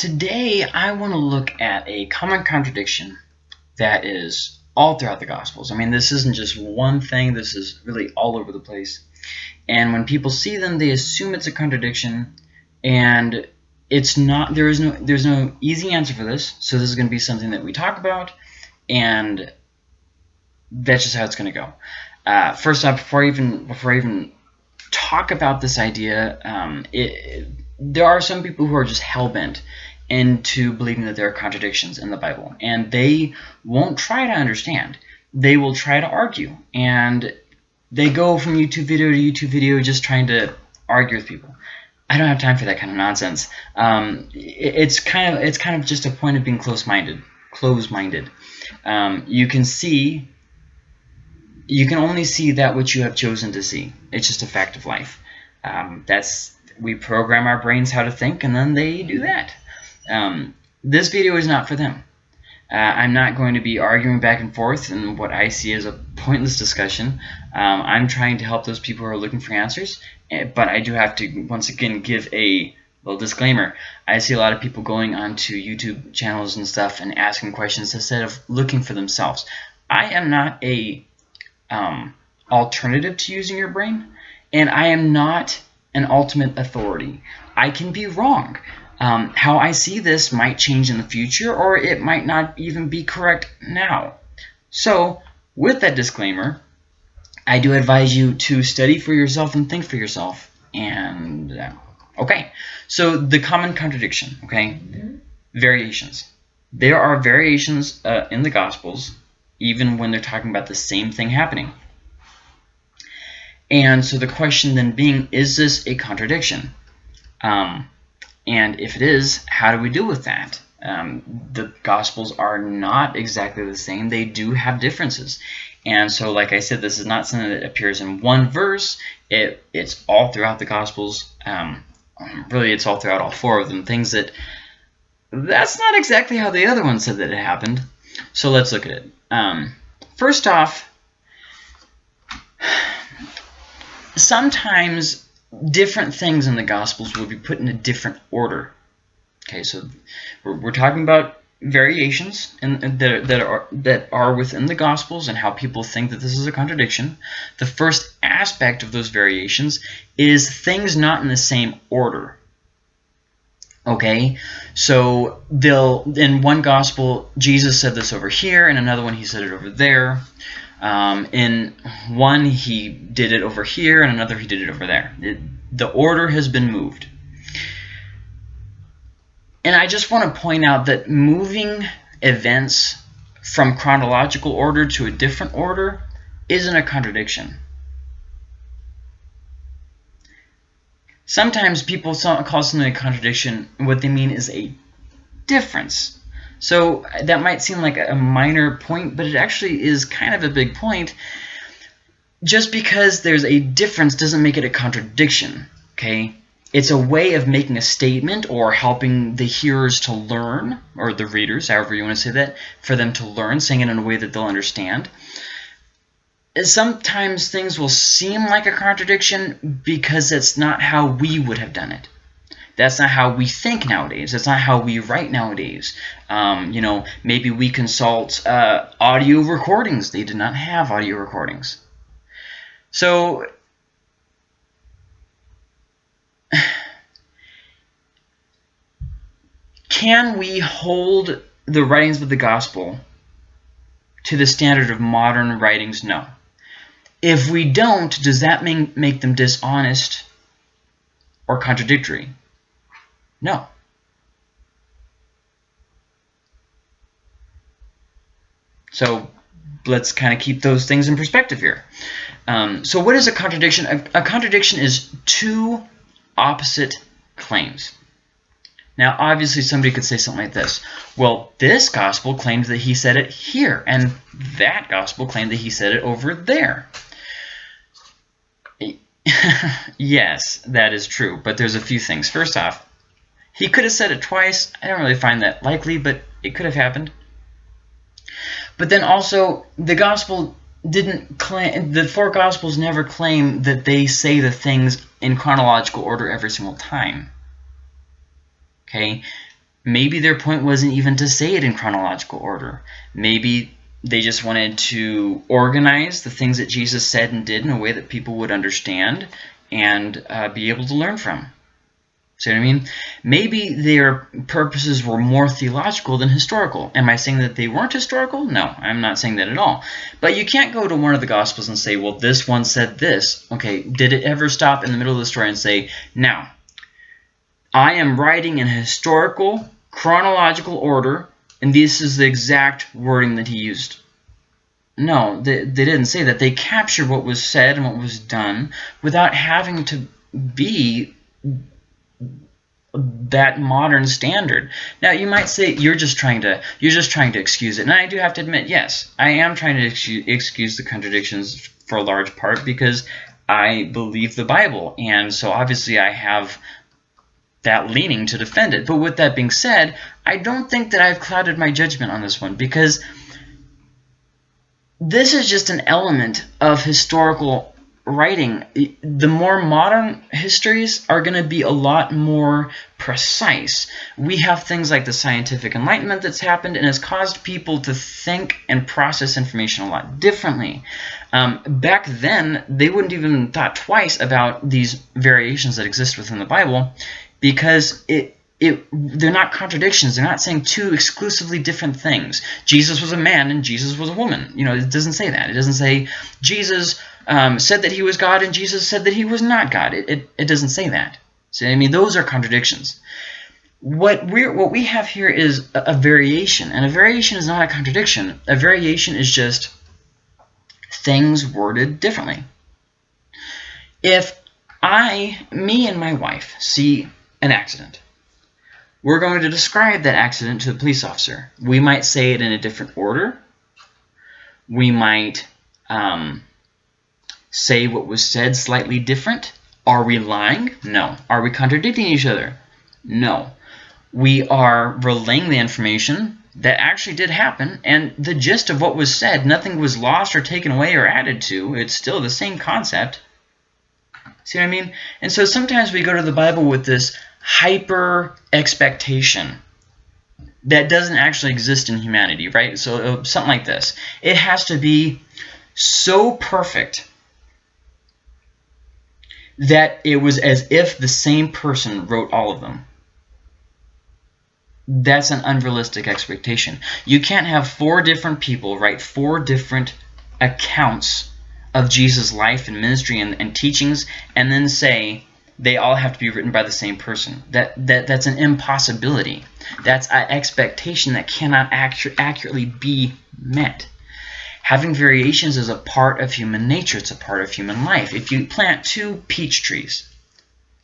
today I want to look at a common contradiction that is all throughout the Gospels. I mean, this isn't just one thing, this is really all over the place. And when people see them, they assume it's a contradiction, and it's not. There is no. There's no easy answer for this. So this is going to be something that we talk about, and that's just how it's going to go. Uh, first off, before I even before I even talk about this idea, um, it, there are some people who are just hell bent into believing that there are contradictions in the Bible, and they won't try to understand. They will try to argue, and they go from YouTube video to YouTube video just trying to argue with people. I don't have time for that kind of nonsense. Um, it, it's kind of it's kind of just a point of being close-minded. Close-minded. Um, you can see. You can only see that which you have chosen to see. It's just a fact of life. Um, that's we program our brains how to think, and then they do that. Um, this video is not for them. Uh, I'm not going to be arguing back and forth in what I see as a pointless discussion. Um, I'm trying to help those people who are looking for answers, eh, but I do have to once again give a little disclaimer. I see a lot of people going onto YouTube channels and stuff and asking questions instead of looking for themselves. I am not a um, alternative to using your brain, and I am not an ultimate authority. I can be wrong. Um, how I see this might change in the future, or it might not even be correct now. So, with that disclaimer, I do advise you to study for yourself and think for yourself. And, uh, okay, so the common contradiction, okay, mm -hmm. variations. There are variations uh, in the Gospels, even when they're talking about the same thing happening. And so the question then being, is this a contradiction? Um, and if it is, how do we deal with that? Um, the Gospels are not exactly the same. They do have differences. And so, like I said, this is not something that appears in one verse. It, it's all throughout the Gospels. Um, really, it's all throughout all four of them. Things that that's not exactly how the other one said that it happened. So let's look at it. Um, first off, sometimes different things in the Gospels will be put in a different order. Okay, so we're, we're talking about variations in, that, that, are, that are within the Gospels and how people think that this is a contradiction. The first aspect of those variations is things not in the same order. Okay, so they'll in one gospel Jesus said this over here, in another one he said it over there. Um, in one, he did it over here, and another, he did it over there. It, the order has been moved. And I just want to point out that moving events from chronological order to a different order isn't a contradiction. Sometimes people call something a contradiction, what they mean is a difference. So that might seem like a minor point, but it actually is kind of a big point. Just because there's a difference doesn't make it a contradiction, okay? It's a way of making a statement or helping the hearers to learn, or the readers, however you want to say that, for them to learn, saying it in a way that they'll understand. Sometimes things will seem like a contradiction because it's not how we would have done it. That's not how we think nowadays. That's not how we write nowadays. Um, you know, maybe we consult uh, audio recordings. They did not have audio recordings. So, can we hold the writings of the gospel to the standard of modern writings? No. If we don't, does that make them dishonest or contradictory? No. So let's kind of keep those things in perspective here. Um, so what is a contradiction? A, a contradiction is two opposite claims. Now, obviously, somebody could say something like this. Well, this gospel claims that he said it here, and that gospel claimed that he said it over there. yes, that is true, but there's a few things. First off, he could have said it twice. I don't really find that likely, but it could have happened. But then also, the gospel didn't claim, the four gospels never claim that they say the things in chronological order every single time. Okay? maybe their point wasn't even to say it in chronological order. Maybe they just wanted to organize the things that Jesus said and did in a way that people would understand and uh, be able to learn from. See what I mean? Maybe their purposes were more theological than historical. Am I saying that they weren't historical? No, I'm not saying that at all. But you can't go to one of the Gospels and say, well, this one said this. Okay, did it ever stop in the middle of the story and say, now, I am writing in historical, chronological order, and this is the exact wording that he used? No, they, they didn't say that. They captured what was said and what was done without having to be that modern standard. Now you might say you're just trying to you're just trying to excuse it. And I do have to admit, yes, I am trying to excuse, the contradictions for a large part because I believe the Bible. And so obviously I have that leaning to defend it. But with that being said, I don't think that I've clouded my judgment on this one because this is just an element of historical writing, the more modern histories are going to be a lot more precise. We have things like the scientific enlightenment that's happened and has caused people to think and process information a lot differently. Um, back then, they wouldn't even thought twice about these variations that exist within the Bible because it it, they're not contradictions. They're not saying two exclusively different things. Jesus was a man and Jesus was a woman. You know, it doesn't say that. It doesn't say Jesus um, said that he was God and Jesus said that he was not God. It, it, it doesn't say that. So, I mean, those are contradictions. What we're, what we have here is a, a variation, and a variation is not a contradiction. A variation is just things worded differently. If I, me and my wife see an accident, we're going to describe that accident to the police officer. We might say it in a different order. We might um, say what was said slightly different. Are we lying? No. Are we contradicting each other? No. We are relaying the information that actually did happen, and the gist of what was said, nothing was lost or taken away or added to. It's still the same concept. See what I mean? And so sometimes we go to the Bible with this hyper expectation that doesn't actually exist in humanity, right? So uh, something like this. It has to be so perfect that it was as if the same person wrote all of them. That's an unrealistic expectation. You can't have four different people write four different accounts of Jesus' life and ministry and, and teachings and then say they all have to be written by the same person. That, that That's an impossibility. That's an expectation that cannot accurately be met. Having variations is a part of human nature. It's a part of human life. If you plant two peach trees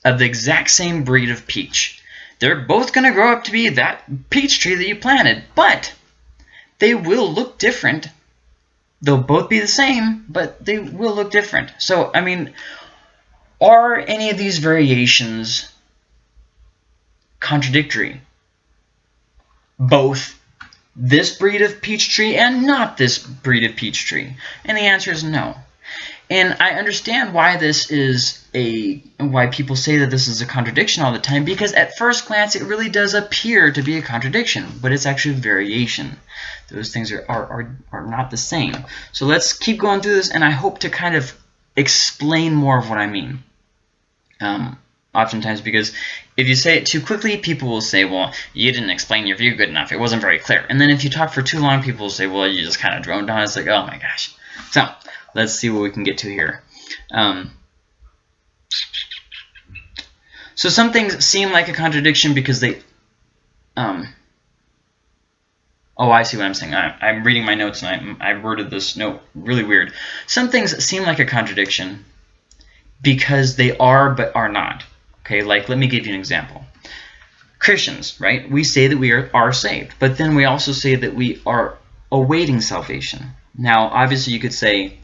of the exact same breed of peach, they're both going to grow up to be that peach tree that you planted, but they will look different. They'll both be the same, but they will look different. So, I mean, are any of these variations contradictory? Both this breed of peach tree and not this breed of peach tree? And the answer is no. And I understand why this is a why people say that this is a contradiction all the time because at first glance it really does appear to be a contradiction, but it's actually a variation. Those things are, are, are, are not the same. So let's keep going through this and I hope to kind of explain more of what I mean. Um, oftentimes because if you say it too quickly, people will say, well, you didn't explain your view good enough. It wasn't very clear. And then if you talk for too long, people will say, well, you just kind of droned on. It's like, oh my gosh. So let's see what we can get to here. Um, so some things seem like a contradiction because they... Um, oh, I see what I'm saying. I, am reading my notes and I, I worded this note really weird. Some things seem like a contradiction because they are but are not. Okay, like let me give you an example. Christians, right? We say that we are, are saved, but then we also say that we are awaiting salvation. Now, obviously you could say,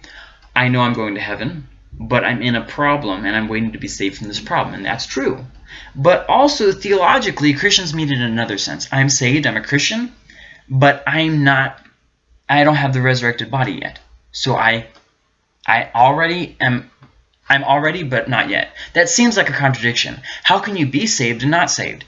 I know I'm going to heaven, but I'm in a problem and I'm waiting to be saved from this problem, and that's true. But also theologically, Christians mean it in another sense. I'm saved, I'm a Christian, but I'm not, I don't have the resurrected body yet. So I, I already am I'm already, but not yet. That seems like a contradiction. How can you be saved and not saved?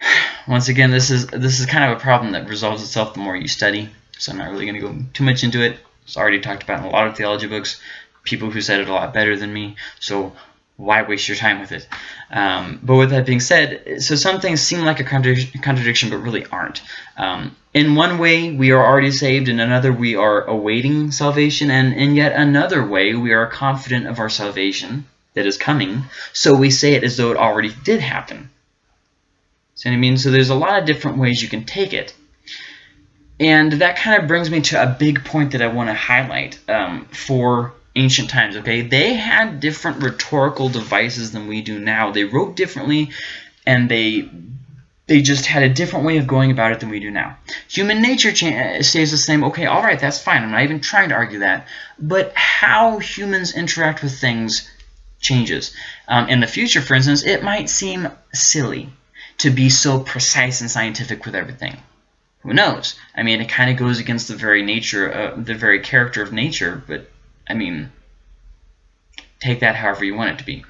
once again, this is this is kind of a problem that resolves itself the more you study. So I'm not really going to go too much into it. It's already talked about in a lot of theology books. People who said it a lot better than me. So why waste your time with it? Um, but with that being said, so some things seem like a contradiction, but really aren't. Um, in one way, we are already saved. In another, we are awaiting salvation. And in yet another way, we are confident of our salvation that is coming. So we say it as though it already did happen. See what I mean? So there's a lot of different ways you can take it. And that kind of brings me to a big point that I want to highlight um, for ancient times, okay? They had different rhetorical devices than we do now. They wrote differently, and they they just had a different way of going about it than we do now. Human nature stays the same. Okay, all right, that's fine. I'm not even trying to argue that. But how humans interact with things changes. Um, in the future, for instance, it might seem silly to be so precise and scientific with everything. Who knows? I mean, it kind of goes against the very nature, uh, the very character of nature, but I mean, take that however you want it to be.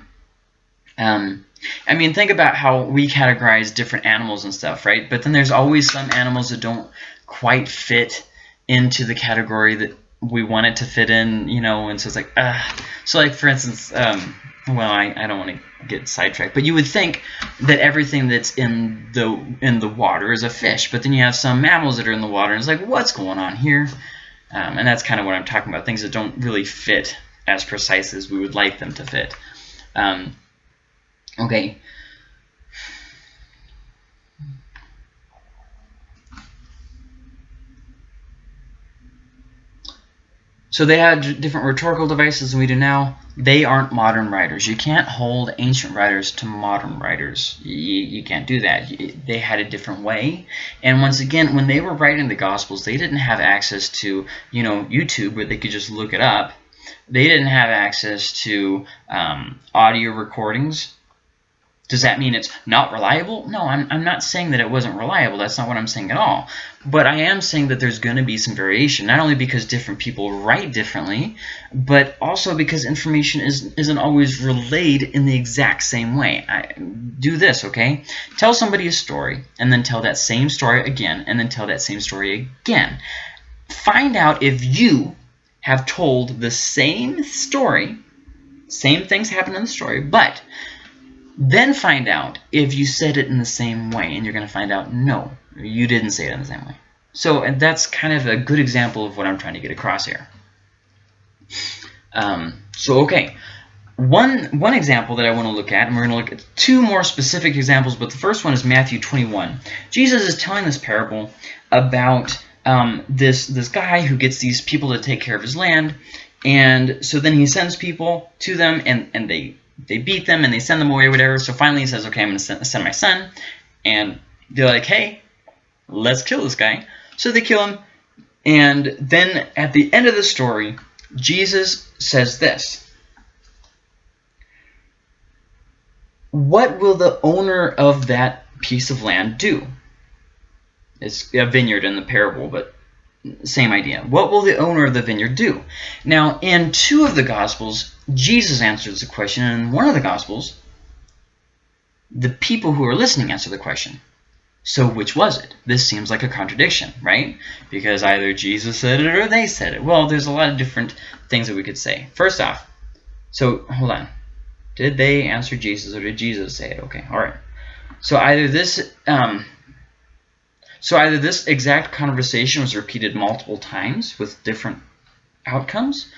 Um, I mean, think about how we categorize different animals and stuff, right? But then there's always some animals that don't quite fit into the category that we want it to fit in, you know, and so it's like, uh, so like, for instance, um, well, I, I don't want to get sidetracked, but you would think that everything that's in the in the water is a fish, but then you have some mammals that are in the water, and it's like, what's going on here? Um, and that's kind of what I'm talking about, things that don't really fit as precise as we would like them to fit. Um, okay. So they had different rhetorical devices than we do now. They aren't modern writers. You can't hold ancient writers to modern writers. You, you can't do that. They had a different way. And once again, when they were writing the Gospels, they didn't have access to, you know, YouTube where they could just look it up. They didn't have access to um, audio recordings does that mean it's not reliable? No, I'm, I'm not saying that it wasn't reliable. That's not what I'm saying at all. But I am saying that there's going to be some variation, not only because different people write differently, but also because information is, isn't always relayed in the exact same way. I, do this, okay? Tell somebody a story, and then tell that same story again, and then tell that same story again. Find out if you have told the same story, same things happen in the story, but then find out if you said it in the same way, and you're going to find out, no, you didn't say it in the same way. So and that's kind of a good example of what I'm trying to get across here. Um, so, okay, one, one example that I want to look at, and we're going to look at two more specific examples, but the first one is Matthew 21. Jesus is telling this parable about um, this, this guy who gets these people to take care of his land, and so then he sends people to them, and, and they they beat them and they send them away or whatever. So finally he says, okay, I'm going to send my son. And they're like, hey, let's kill this guy. So they kill him. And then at the end of the story, Jesus says this. What will the owner of that piece of land do? It's a vineyard in the parable, but same idea. What will the owner of the vineyard do? Now, in two of the Gospels, Jesus answers the question, in one of the Gospels, the people who are listening answer the question. So which was it? This seems like a contradiction, right? Because either Jesus said it or they said it. Well, there's a lot of different things that we could say. First off, so hold on. Did they answer Jesus or did Jesus say it? Okay, all right. So either this um, so either this exact conversation was repeated multiple times with different outcomes.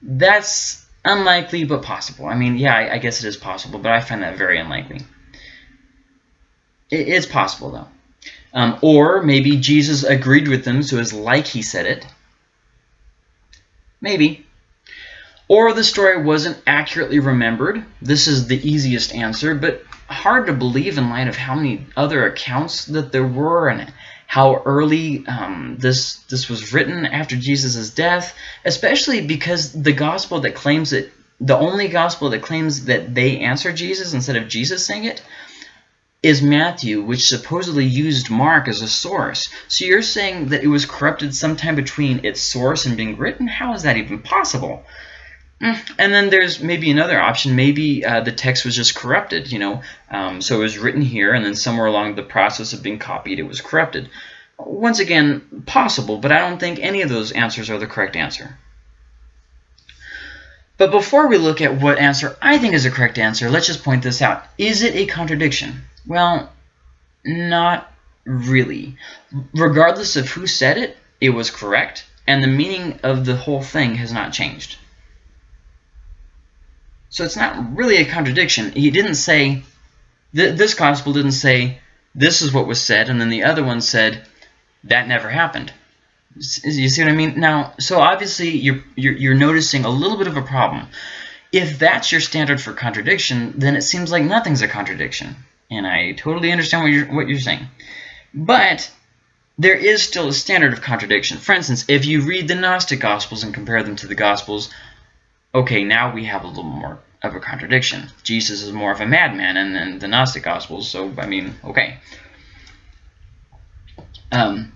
That's unlikely, but possible. I mean, yeah, I, I guess it is possible, but I find that very unlikely. It is possible, though. Um, or maybe Jesus agreed with them, so it's like he said it. Maybe. Or the story wasn't accurately remembered. This is the easiest answer, but hard to believe in light of how many other accounts that there were and how early um, this this was written after Jesus' death, especially because the gospel that claims that the only gospel that claims that they answered Jesus instead of Jesus saying it is Matthew, which supposedly used Mark as a source. So you're saying that it was corrupted sometime between its source and being written? How is that even possible? Mm, and then there's maybe another option. Maybe uh, the text was just corrupted, you know. Um, so it was written here, and then somewhere along the process of being copied, it was corrupted. Once again, possible, but I don't think any of those answers are the correct answer. But before we look at what answer I think is the correct answer, let's just point this out. Is it a contradiction? Well, not really. Regardless of who said it, it was correct, and the meaning of the whole thing has not changed. So it's not really a contradiction. He didn't say, th this gospel didn't say, this is what was said, and then the other one said, that never happened. You see what I mean? Now, so obviously you're, you're, you're noticing a little bit of a problem. If that's your standard for contradiction, then it seems like nothing's a contradiction. And I totally understand what you're, what you're saying. But there is still a standard of contradiction. For instance, if you read the Gnostic Gospels and compare them to the Gospels, okay, now we have a little more of a contradiction. Jesus is more of a madman and the Gnostic Gospels, so, I mean, okay. Um,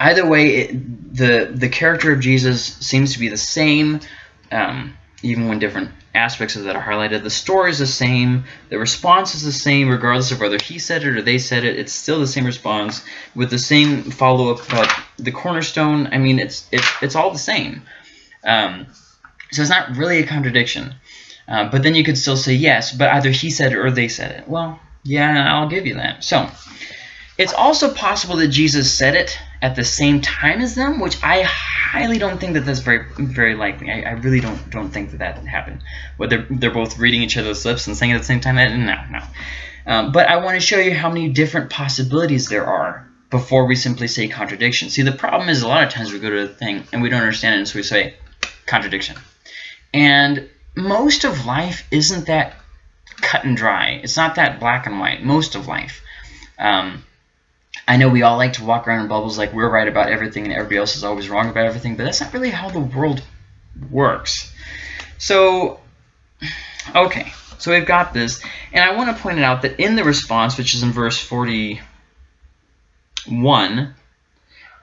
either way, it, the, the character of Jesus seems to be the same, um, even when different aspects of that are highlighted. The story is the same. The response is the same, regardless of whether he said it or they said it. It's still the same response with the same follow-up about the cornerstone. I mean, it's it's it's all the same. Um, so it's not really a contradiction. Uh, but then you could still say yes, but either he said it or they said it. Well, yeah, I'll give you that. So it's also possible that Jesus said it at the same time as them, which I highly don't think that that's very very likely. I, I really don't don't think that that happened. Whether they're both reading each other's lips and saying it at the same time, no, no. Um, but I want to show you how many different possibilities there are before we simply say contradiction. See, the problem is a lot of times we go to a thing and we don't understand it, and so we say contradiction. And most of life isn't that cut and dry. It's not that black and white. Most of life. Um, I know we all like to walk around in bubbles like we're right about everything and everybody else is always wrong about everything, but that's not really how the world works. So, okay, so we've got this, and I want to point out that in the response, which is in verse 41,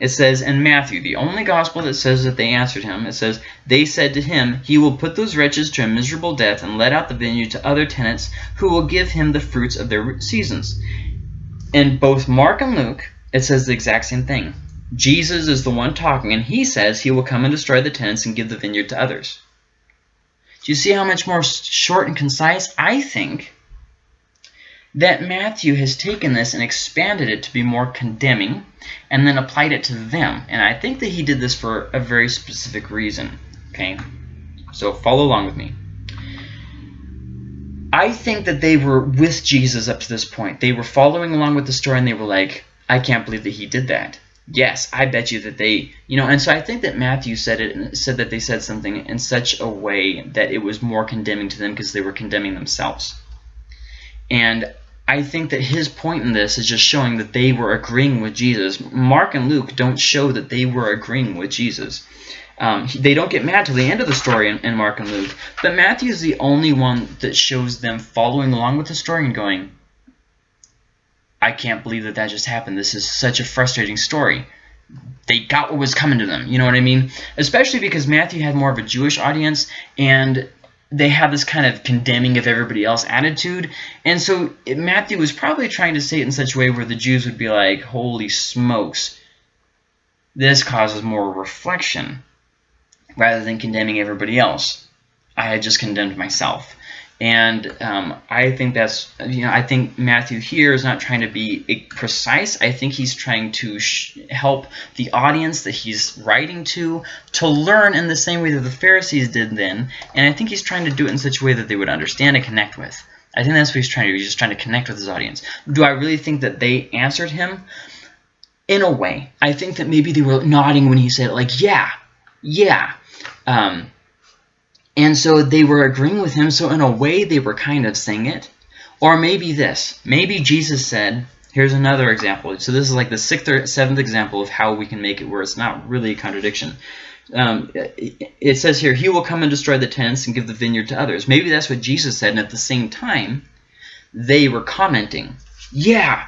it says in Matthew, the only gospel that says that they answered him, it says, They said to him, He will put those wretches to a miserable death and let out the vineyard to other tenants who will give him the fruits of their seasons in both Mark and Luke, it says the exact same thing. Jesus is the one talking, and he says he will come and destroy the tenants and give the vineyard to others. Do you see how much more short and concise? I think that Matthew has taken this and expanded it to be more condemning and then applied it to them. And I think that he did this for a very specific reason. Okay, so follow along with me. I think that they were with Jesus up to this point. They were following along with the story and they were like, I can't believe that he did that. Yes, I bet you that they, you know, and so I think that Matthew said it and said that they said something in such a way that it was more condemning to them because they were condemning themselves. And I think that his point in this is just showing that they were agreeing with Jesus. Mark and Luke don't show that they were agreeing with Jesus. Um, they don't get mad till the end of the story in, in Mark and Luke, but Matthew is the only one that shows them following along with the story and going, I can't believe that that just happened. This is such a frustrating story. They got what was coming to them. You know what I mean? Especially because Matthew had more of a Jewish audience, and they have this kind of condemning of everybody else attitude. And so Matthew was probably trying to say it in such a way where the Jews would be like, holy smokes, this causes more reflection rather than condemning everybody else. I had just condemned myself. And um, I think that's, you know, I think Matthew here is not trying to be precise. I think he's trying to help the audience that he's writing to to learn in the same way that the Pharisees did then. And I think he's trying to do it in such a way that they would understand and connect with. I think that's what he's trying to do. He's just trying to connect with his audience. Do I really think that they answered him? In a way. I think that maybe they were nodding when he said, like, yeah, yeah, um, and so they were agreeing with him. So in a way, they were kind of saying it. Or maybe this. Maybe Jesus said, here's another example. So this is like the sixth or seventh example of how we can make it where it's not really a contradiction. Um, it says here, he will come and destroy the tents and give the vineyard to others. Maybe that's what Jesus said. And at the same time, they were commenting, yeah,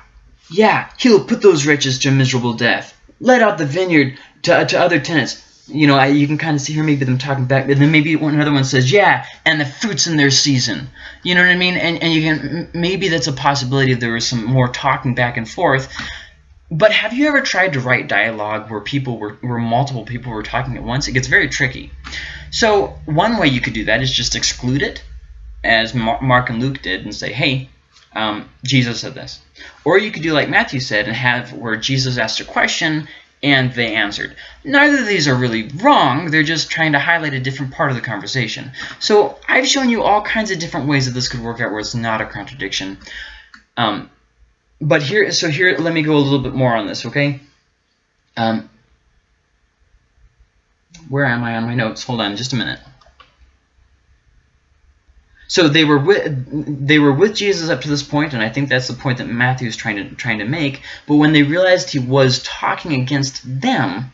yeah, he'll put those wretches to miserable death. Let out the vineyard to, to other tenants you know, I, you can kind of see here maybe them talking back, and then maybe one another one says, "Yeah," and the fruits in their season. You know what I mean? And and you can maybe that's a possibility. There was some more talking back and forth. But have you ever tried to write dialogue where people were where multiple people were talking at once? It gets very tricky. So one way you could do that is just exclude it, as Mark and Luke did, and say, "Hey, um, Jesus said this," or you could do like Matthew said and have where Jesus asked a question and they answered. Neither of these are really wrong, they're just trying to highlight a different part of the conversation. So I've shown you all kinds of different ways that this could work out where it's not a contradiction. Um, but here, so here, let me go a little bit more on this, okay? Um, where am I on my notes? Hold on just a minute. So they were with they were with Jesus up to this point, and I think that's the point that Matthew is trying to trying to make. But when they realized he was talking against them,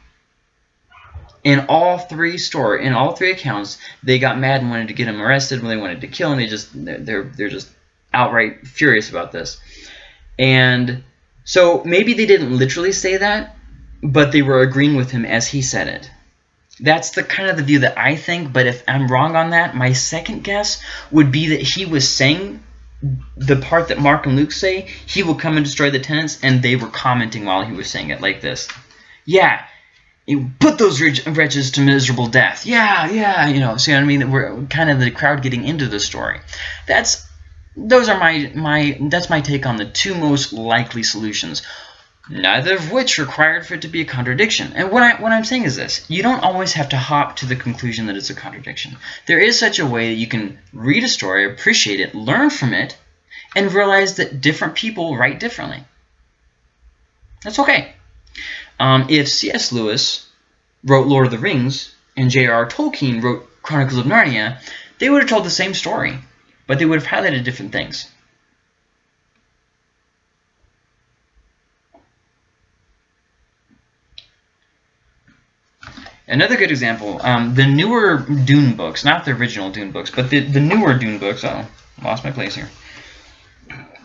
in all three story in all three accounts, they got mad and wanted to get him arrested. When they wanted to kill him, they just they're they're just outright furious about this. And so maybe they didn't literally say that, but they were agreeing with him as he said it. That's the kind of the view that I think, but if I'm wrong on that, my second guess would be that he was saying the part that Mark and Luke say, he will come and destroy the tenants, and they were commenting while he was saying it like this. Yeah, you put those wretches to miserable death. Yeah, yeah, you know, see what I mean? We're kind of the crowd getting into the story. That's those are my my that's my take on the two most likely solutions neither of which required for it to be a contradiction. And what, I, what I'm saying is this. You don't always have to hop to the conclusion that it's a contradiction. There is such a way that you can read a story, appreciate it, learn from it, and realize that different people write differently. That's okay. Um, if C.S. Lewis wrote Lord of the Rings and J.R.R. Tolkien wrote Chronicles of Narnia, they would have told the same story, but they would have highlighted different things. Another good example, um, the newer Dune books, not the original Dune books, but the, the newer Dune books, oh, lost my place here.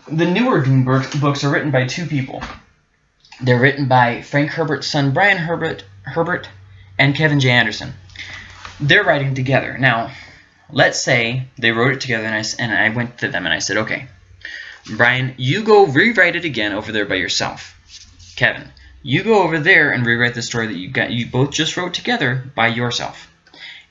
The newer Dune books are written by two people. They're written by Frank Herbert's son, Brian Herbert, Herbert and Kevin J. Anderson. They're writing together. Now, let's say they wrote it together and I, and I went to them and I said, okay, Brian, you go rewrite it again over there by yourself. Kevin, you go over there and rewrite the story that you got you both just wrote together by yourself.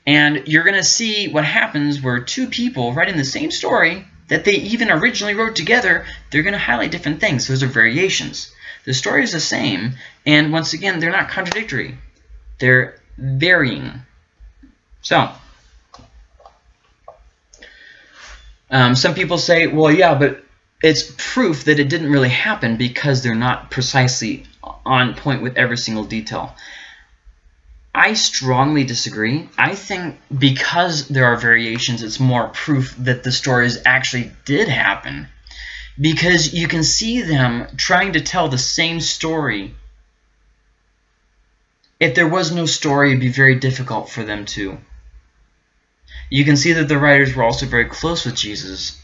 And you're going to see what happens where two people writing the same story that they even originally wrote together, they're going to highlight different things. Those are variations. The story is the same, and once again, they're not contradictory. They're varying. So, um, some people say, well, yeah, but it's proof that it didn't really happen because they're not precisely on point with every single detail. I strongly disagree. I think because there are variations, it's more proof that the stories actually did happen. Because you can see them trying to tell the same story. If there was no story, it'd be very difficult for them to. You can see that the writers were also very close with Jesus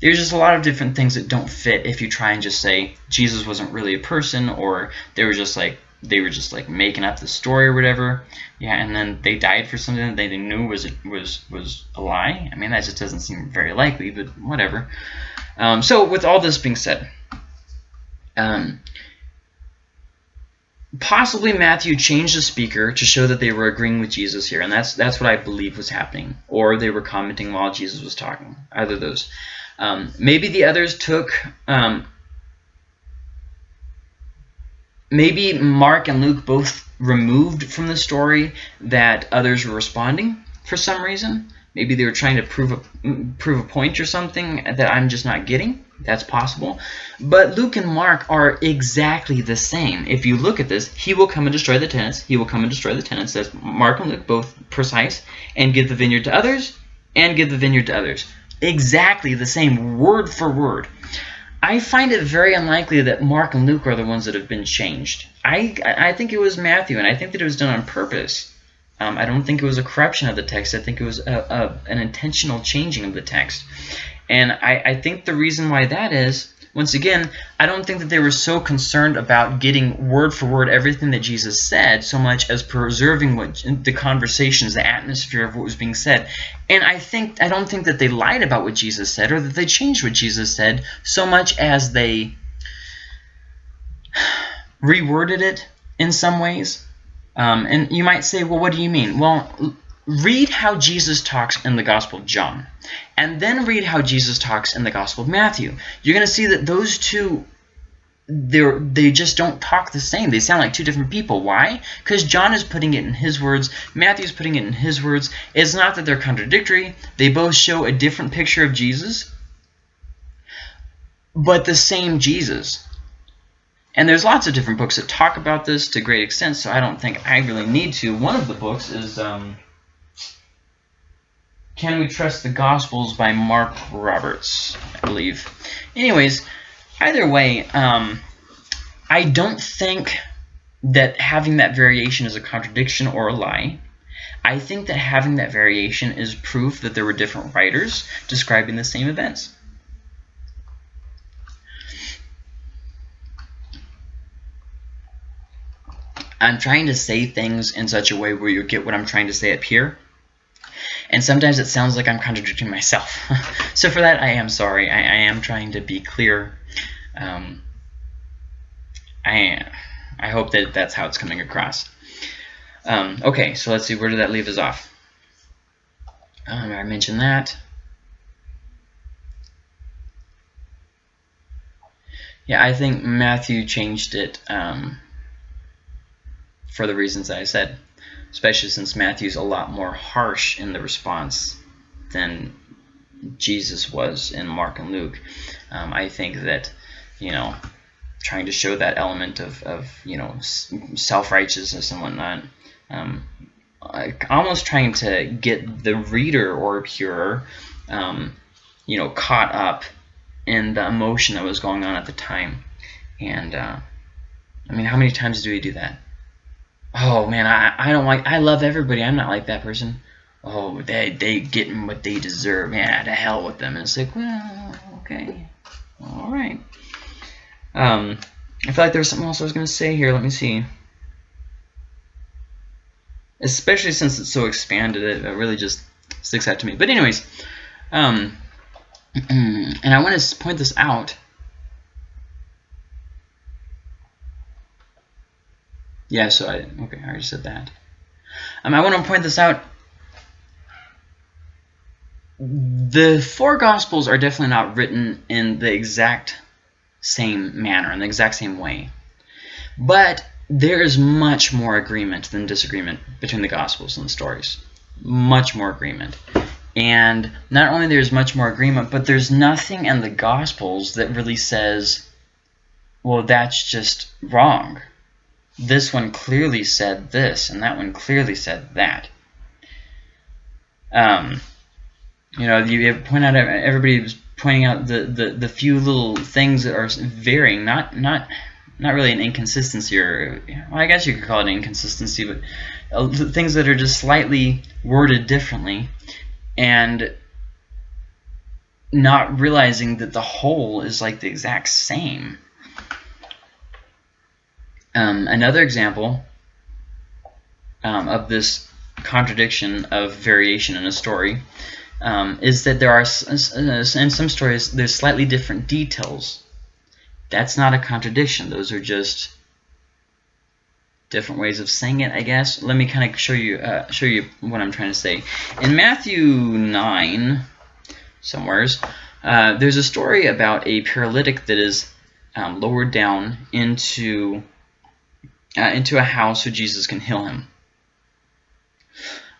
there's just a lot of different things that don't fit if you try and just say Jesus wasn't really a person or they were just like they were just like making up the story or whatever. Yeah, and then they died for something that they knew was was was a lie. I mean, that just doesn't seem very likely, but whatever. Um, so with all this being said, um, possibly Matthew changed the speaker to show that they were agreeing with Jesus here, and that's that's what I believe was happening, or they were commenting while Jesus was talking. Either those. Um, maybe the others took... Um, maybe Mark and Luke both removed from the story that others were responding for some reason. Maybe they were trying to prove a, prove a point or something that I'm just not getting. That's possible. But Luke and Mark are exactly the same. If you look at this, he will come and destroy the tenants. He will come and destroy the tenants. That's Mark and Luke, both precise, and give the vineyard to others, and give the vineyard to others exactly the same, word for word. I find it very unlikely that Mark and Luke are the ones that have been changed. I, I think it was Matthew, and I think that it was done on purpose. Um, I don't think it was a corruption of the text. I think it was a, a, an intentional changing of the text. And I, I think the reason why that is, once again, I don't think that they were so concerned about getting word for word everything that Jesus said so much as preserving what the conversations, the atmosphere of what was being said. And I think I don't think that they lied about what Jesus said or that they changed what Jesus said so much as they reworded it in some ways. Um, and you might say, well, what do you mean? Well, read how Jesus talks in the Gospel of John, and then read how Jesus talks in the Gospel of Matthew. You're going to see that those two, they they just don't talk the same. They sound like two different people. Why? Because John is putting it in his words, Matthew's putting it in his words. It's not that they're contradictory. They both show a different picture of Jesus, but the same Jesus. And there's lots of different books that talk about this to great extent, so I don't think I really need to. One of the books is... Um, can We Trust the Gospels by Mark Roberts, I believe. Anyways, either way, um, I don't think that having that variation is a contradiction or a lie. I think that having that variation is proof that there were different writers describing the same events. I'm trying to say things in such a way where you get what I'm trying to say up here and sometimes it sounds like I'm contradicting myself. so for that, I am sorry. I, I am trying to be clear. Um, I, I hope that that's how it's coming across. Um, okay, so let's see, where did that leave us off? Um, I mentioned that. Yeah, I think Matthew changed it um, for the reasons I said especially since Matthew's a lot more harsh in the response than Jesus was in Mark and Luke. Um, I think that, you know, trying to show that element of, of you know, self-righteousness and whatnot, um, almost trying to get the reader or hearer, um, you know, caught up in the emotion that was going on at the time. And, uh, I mean, how many times do we do that? Oh man, I, I don't like, I love everybody. I'm not like that person. Oh, they, they getting what they deserve. Yeah, to hell with them. And it's like, well, okay. All right. Um, I feel like there was something else I was going to say here. Let me see. Especially since it's so expanded, it really just sticks out to me. But anyways, um, and I want to point this out Yeah, so I, okay, I already said that. Um, I want to point this out. The four Gospels are definitely not written in the exact same manner, in the exact same way. But there is much more agreement than disagreement between the Gospels and the stories. Much more agreement. And not only there's much more agreement, but there's nothing in the Gospels that really says, well, that's just wrong this one clearly said this, and that one clearly said that. Um, you know, you point out everybody was pointing out the, the, the few little things that are varying, not not not really an inconsistency, or well, I guess you could call it inconsistency, but uh, things that are just slightly worded differently, and not realizing that the whole is like the exact same. Um, another example um, of this contradiction of variation in a story um, is that there are, in some stories, there's slightly different details. That's not a contradiction. Those are just different ways of saying it, I guess. Let me kind of show you uh, show you what I'm trying to say. In Matthew 9, somewheres, uh, there's a story about a paralytic that is um, lowered down into uh, into a house so Jesus can heal him.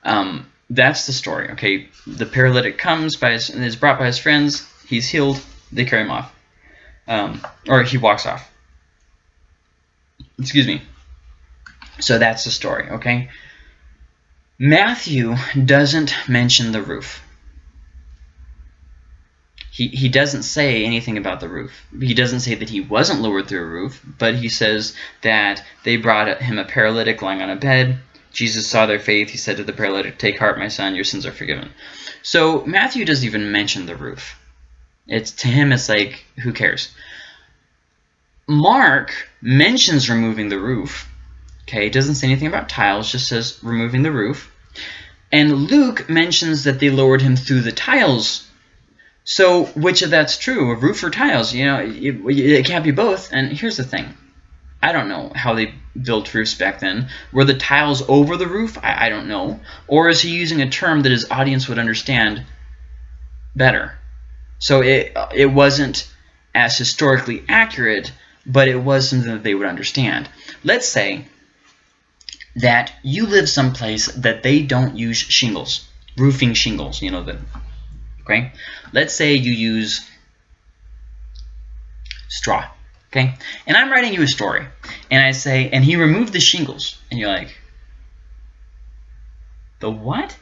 Um, that's the story. Okay, the paralytic comes by his, is brought by his friends. He's healed. They carry him off, um, or he walks off. Excuse me. So that's the story. Okay. Matthew doesn't mention the roof he, he doesn't say anything about the roof. He doesn't say that he wasn't lowered through a roof, but he says that they brought him a paralytic lying on a bed. Jesus saw their faith. He said to the paralytic, Take heart, my son, your sins are forgiven. So Matthew doesn't even mention the roof. It's To him, it's like, who cares? Mark mentions removing the roof. Okay, it doesn't say anything about tiles, just says removing the roof. And Luke mentions that they lowered him through the tiles. So which of that's true, a roof or tiles? You know, it, it can't be both. And here's the thing. I don't know how they built roofs back then. Were the tiles over the roof? I, I don't know. Or is he using a term that his audience would understand better? So it, it wasn't as historically accurate, but it was something that they would understand. Let's say that you live someplace that they don't use shingles, roofing shingles, you know, the, okay? Let's say you use straw, okay? And I'm writing you a story, and I say, and he removed the shingles, and you're like, the what?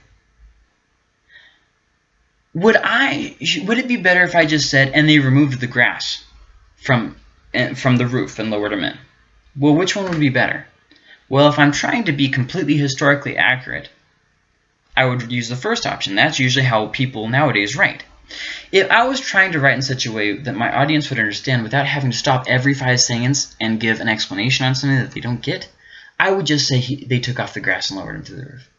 Would I, would it be better if I just said, and they removed the grass from, eh, from the roof and lowered them in? Well, which one would be better? Well, if I'm trying to be completely historically accurate, I would use the first option. That's usually how people nowadays write. If I was trying to write in such a way that my audience would understand without having to stop every five seconds and give an explanation on something that they don't get, I would just say he, they took off the grass and lowered him to the roof.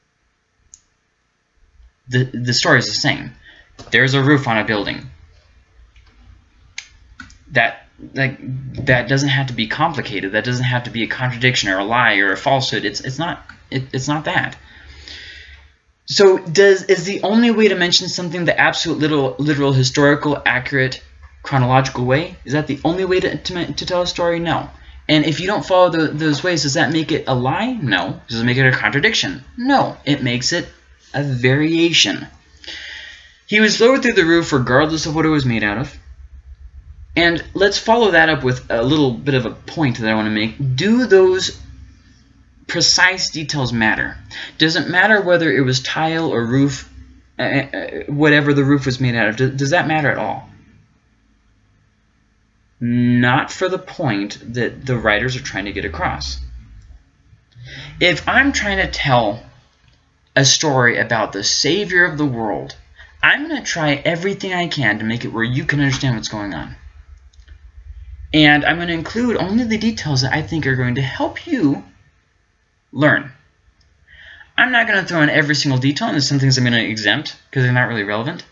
The, the story is the same. There's a roof on a building. That like that doesn't have to be complicated. That doesn't have to be a contradiction or a lie or a falsehood. It's it's not it, it's not that. So does is the only way to mention something the absolute literal literal historical accurate chronological way? Is that the only way to to, to tell a story? No. And if you don't follow the, those ways, does that make it a lie? No. Does it make it a contradiction? No. It makes it a variation. He was lowered through the roof regardless of what it was made out of. And let's follow that up with a little bit of a point that I want to make. Do those precise details matter? Doesn't matter whether it was tile or roof, uh, uh, whatever the roof was made out of? Does that matter at all? Not for the point that the writers are trying to get across. If I'm trying to tell a story about the savior of the world, I'm going to try everything I can to make it where you can understand what's going on. And I'm going to include only the details that I think are going to help you learn. I'm not going to throw in every single detail, and there's some things I'm going to exempt because they're not really relevant.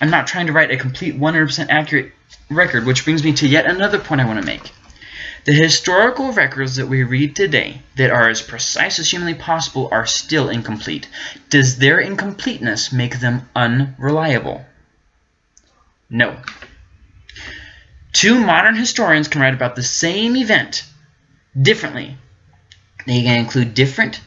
I'm not trying to write a complete 100% accurate record, which brings me to yet another point I want to make. The historical records that we read today that are as precise as humanly possible are still incomplete. Does their incompleteness make them unreliable? No. Two modern historians can write about the same event differently. They can include different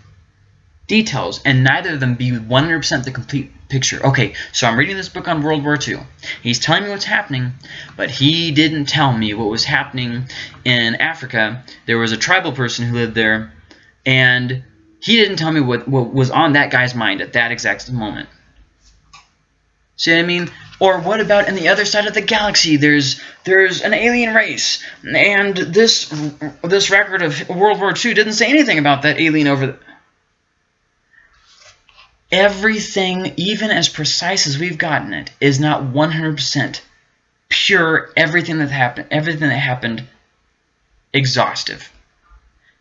details, and neither of them be 100% the complete picture. Okay, so I'm reading this book on World War II. He's telling me what's happening, but he didn't tell me what was happening in Africa. There was a tribal person who lived there, and he didn't tell me what, what was on that guy's mind at that exact moment. See what I mean? Or what about in the other side of the galaxy? There's there's an alien race, and this this record of World War II didn't say anything about that alien over. The... Everything, even as precise as we've gotten it, is not 100% pure. Everything that happened, everything that happened, exhaustive.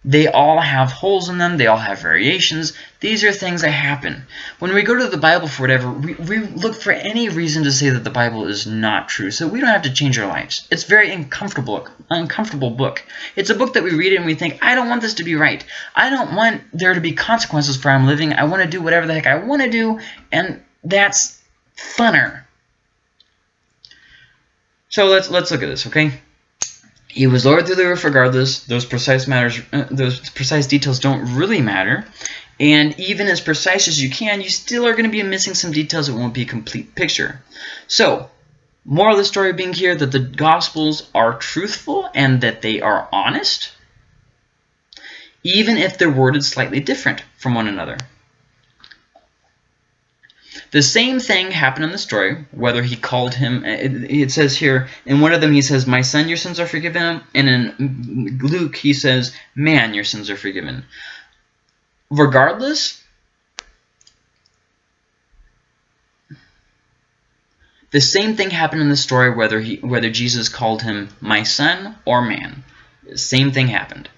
They all have holes in them. They all have variations. These are things that happen. When we go to the Bible for whatever, we, we look for any reason to say that the Bible is not true. So we don't have to change our lives. It's very uncomfortable, uncomfortable book. It's a book that we read and we think, I don't want this to be right. I don't want there to be consequences for how I'm living. I want to do whatever the heck I want to do. And that's funner. So let's let's look at this, okay? He was lowered through the roof regardless. Those precise matters, uh, those precise details don't really matter. And even as precise as you can, you still are going to be missing some details that won't be a complete picture. So, moral of the story being here that the Gospels are truthful and that they are honest, even if they're worded slightly different from one another. The same thing happened in the story, whether he called him, it, it, says here, in one of them he says, my son, your sins are forgiven, and in Luke he says, man, your sins are forgiven. Regardless, the same thing happened in the story whether he whether Jesus called him my son or man. The same thing happened.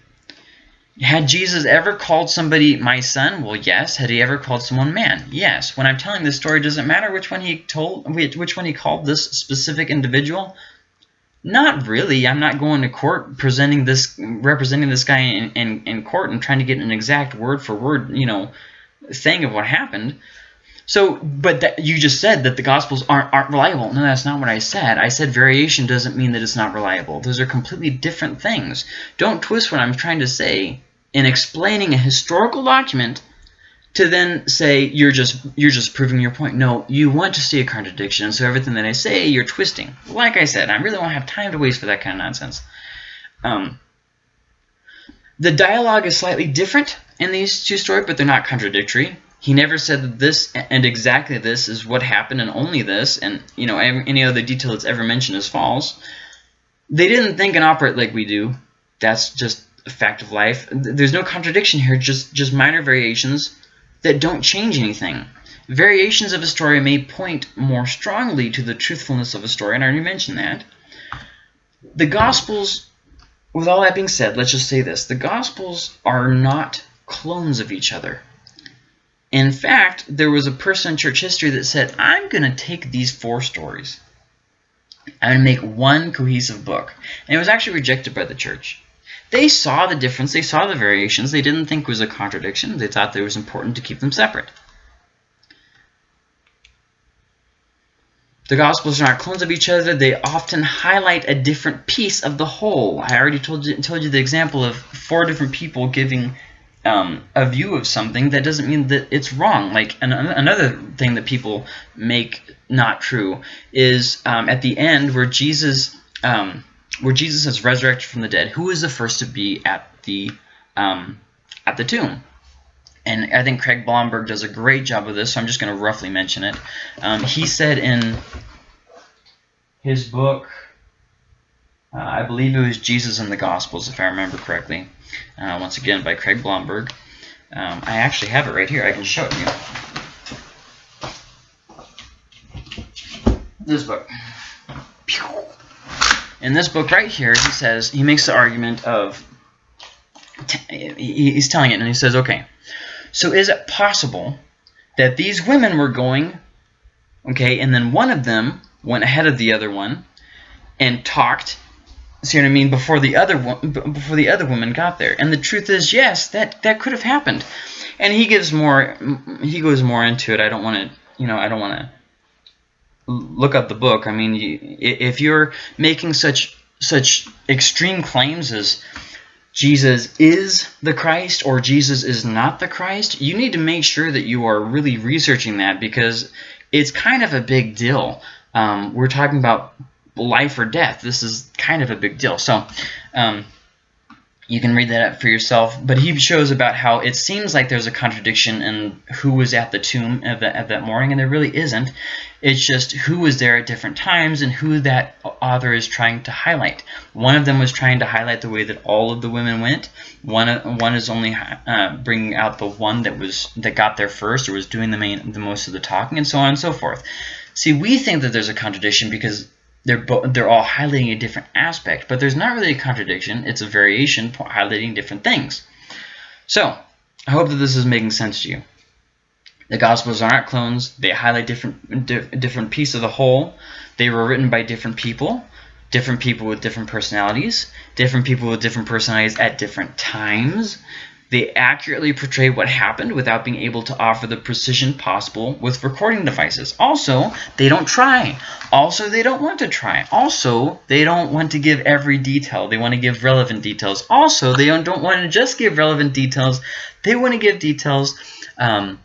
Had Jesus ever called somebody my son? Well, yes. Had he ever called someone man? Yes. When I'm telling this story, does it matter which one he told, which one he called this specific individual? Not really. I'm not going to court presenting this, representing this guy in, in, in court and trying to get an exact word for word, you know, thing of what happened. So, but that, you just said that the Gospels aren't, aren't reliable. No, that's not what I said. I said variation doesn't mean that it's not reliable. Those are completely different things. Don't twist what I'm trying to say in explaining a historical document to then say you're just you're just proving your point. No, you want to see a contradiction, so everything that I say you're twisting. Like I said, I really won't have time to waste for that kind of nonsense. Um, the dialogue is slightly different in these two stories, but they're not contradictory. He never said that this and exactly this is what happened and only this, and you know any other detail that's ever mentioned is false. They didn't think and operate like we do. That's just fact of life. There's no contradiction here, just just minor variations that don't change anything. Variations of a story may point more strongly to the truthfulness of a story, and I already mentioned that. The Gospels, with all that being said, let's just say this. The Gospels are not clones of each other. In fact, there was a person in church history that said, I'm going to take these four stories. I'm going to make one cohesive book. And it was actually rejected by the church. They saw the difference. They saw the variations. They didn't think was a contradiction. They thought it was important to keep them separate. The Gospels are not clones of each other. They often highlight a different piece of the whole. I already told you, told you the example of four different people giving um, a view of something. That doesn't mean that it's wrong. Like an, another thing that people make not true is um, at the end where Jesus um, where Jesus is resurrected from the dead, who is the first to be at the um, at the tomb? And I think Craig Blomberg does a great job of this, so I'm just going to roughly mention it. Um, he said in his book, uh, I believe it was Jesus and the Gospels, if I remember correctly, uh, once again by Craig Blomberg. Um, I actually have it right here. I can show it to you. This book in this book right here, he says, he makes the argument of, he's telling it, and he says, okay, so is it possible that these women were going, okay, and then one of them went ahead of the other one and talked, see what I mean, before the other one, before the other woman got there. And the truth is, yes, that that could have happened. And he gives more, he goes more into it. I don't want to, you know, I don't want to look up the book. I mean, if you're making such such extreme claims as Jesus is the Christ or Jesus is not the Christ, you need to make sure that you are really researching that because it's kind of a big deal. Um, we're talking about life or death. This is kind of a big deal. So, um, you can read that up for yourself. But he shows about how it seems like there's a contradiction in who was at the tomb at, the, at that morning, and there really isn't. It's just who was there at different times and who that author is trying to highlight. One of them was trying to highlight the way that all of the women went. One one is only uh, bringing out the one that was that got there first or was doing the main the most of the talking, and so on and so forth. See, we think that there's a contradiction because they're they're all highlighting a different aspect, but there's not really a contradiction. It's a variation highlighting different things. So I hope that this is making sense to you. The Gospels are not clones. They highlight different different piece of the whole. They were written by different people, different people with different personalities, different people with different personalities at different times. They accurately portray what happened without being able to offer the precision possible with recording devices. Also, they don't try. Also, they don't want to try. Also, they don't want to give every detail. They want to give relevant details. Also, they don't want to just give relevant details. They want to give details um,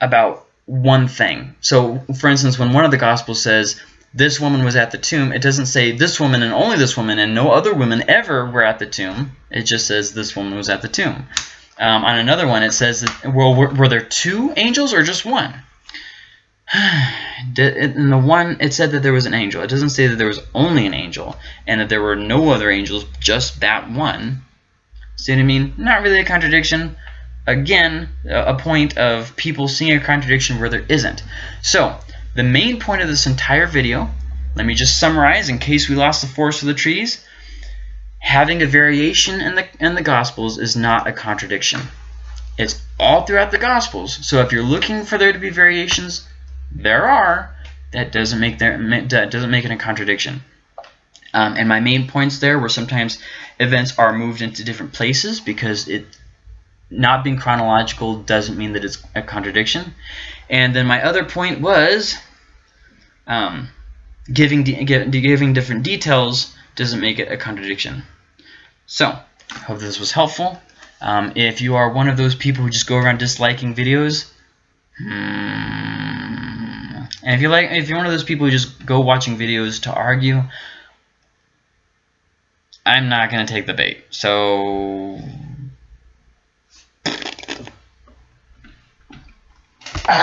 about one thing. So, for instance, when one of the Gospels says, this woman was at the tomb, it doesn't say this woman and only this woman and no other women ever were at the tomb. It just says this woman was at the tomb. Um, on another one, it says, that, well, were, were there two angels or just one? In the one, it said that there was an angel. It doesn't say that there was only an angel and that there were no other angels, just that one. See what I mean? Not really a contradiction. Again, a point of people seeing a contradiction where there isn't. So, the main point of this entire video, let me just summarize in case we lost the forest for the trees. having a variation in the in the Gospels is not a contradiction. It's all throughout the Gospels. So if you're looking for there to be variations, there are. That doesn't make there that doesn't make it a contradiction. Um, and my main points there were sometimes events are moved into different places because it not being chronological doesn't mean that it's a contradiction. And then my other point was um, giving giving different details doesn't make it a contradiction. So, hope this was helpful. Um, if you are one of those people who just go around disliking videos, hmm, and if you like, if you're one of those people who just go watching videos to argue, I'm not gonna take the bait. So